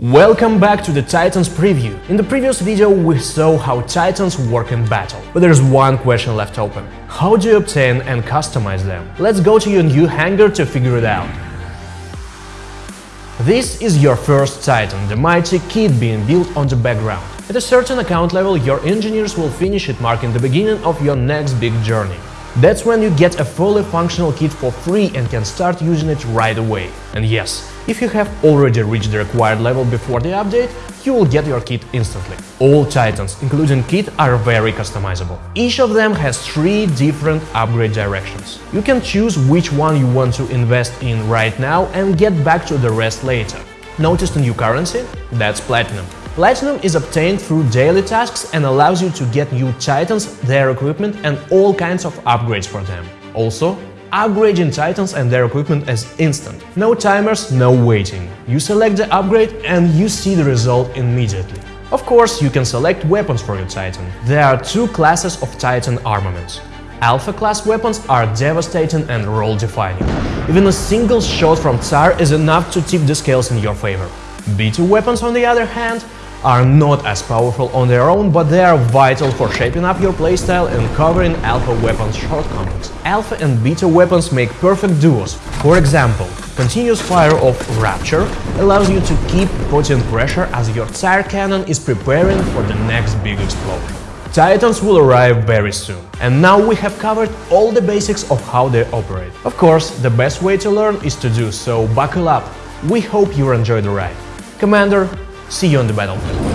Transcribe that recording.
Welcome back to the Titans preview. In the previous video we saw how Titans work in battle, but there's one question left open. How do you obtain and customize them? Let's go to your new hangar to figure it out. This is your first Titan, the mighty Kid being built on the background. At a certain account level, your engineers will finish it marking the beginning of your next big journey. That's when you get a fully functional Kid for free and can start using it right away. And yes, if you have already reached the required level before the update, you will get your Kid instantly. All Titans, including Kid, are very customizable. Each of them has three different upgrade directions. You can choose which one you want to invest in right now and get back to the rest later. Notice the new currency? That's Platinum. Platinum is obtained through daily tasks and allows you to get new Titans, their equipment and all kinds of upgrades for them. Also, upgrading Titans and their equipment is instant. No timers, no waiting. You select the upgrade and you see the result immediately. Of course, you can select weapons for your Titan. There are two classes of Titan armaments. Alpha class weapons are devastating and role-defining. Even a single shot from Tsar is enough to tip the scales in your favor. Beta weapons, on the other hand, are not as powerful on their own, but they are vital for shaping up your playstyle and covering alpha weapons shortcomings. Alpha and beta weapons make perfect duos. For example, continuous fire of Rupture allows you to keep putting pressure as your Tsar cannon is preparing for the next big explosion. Titans will arrive very soon. And now we have covered all the basics of how they operate. Of course, the best way to learn is to do, so buckle up. We hope you enjoy the ride. Commander, See you on the battlefield.